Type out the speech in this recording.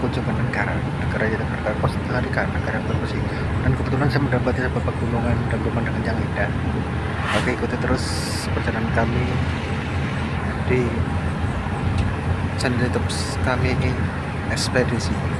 kunjungan negara negara jadi negara hari karena negara berpusi dan kebetulan saya mendapati sebuah pegunungan dan pemandangan yang indah. Oke ikuti terus perjalanan kami di channel youtube kami ekspedisi.